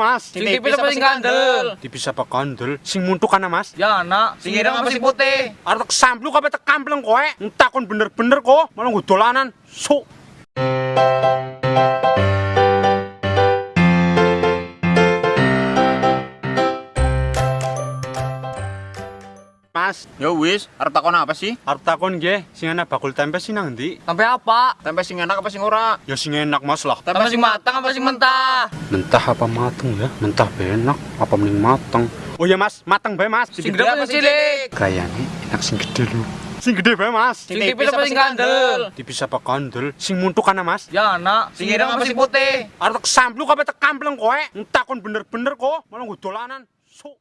Mas? Sing tipis apa sing kandel? Tipis apa kandel? Sing muntuk ana Mas? Ya anak, sing ireng apa sing putih? Arep sampluk apa tek kampleng kowe? Entakon bener-bener kok, malah dolanan. Sok. Mas, Ya wis, arep takon apa sih? arep takon nggih, sing ana bakul tempe sing nang ndi? Sampai apa? Tempe sing enak apa sing ora? Ya sing enak Mas lah. Sampai sing matang apa sing mentah? Mentah apa mateng ya? Mentah be enak, apa mending mateng? Oh ya Mas, mateng bae Mas. Sing gede apa sing cilik? Kayaknya enak sing gede lho. Sing gede bae Mas. Sing tipis apa sing kandel? Tipis apa kandel? Sing muntuk ana Mas? Ya anak, sing ireng apa sing putih? Arep sampluk apa tek kampleng kowe? Entakon bener-bener kok, malah nggo dolanan. Sok.